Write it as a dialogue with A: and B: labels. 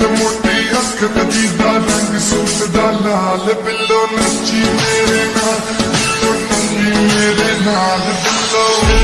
A: ਤੇ ਮੋਟੀ ਅੱਖ ਤੇ ਦੀਦਾ ਰੰਗ ਸੂਟ ਦਾ ਲਾਲ, ਬਿੱਲੋ ਨੱਚੀ ਮੇਰੇ ਨਾਲ, ਬਿੱਲੋ ਨੰਗੀ ਮੇਰੇ ਨਾਲ, ਬਿੱਲੋ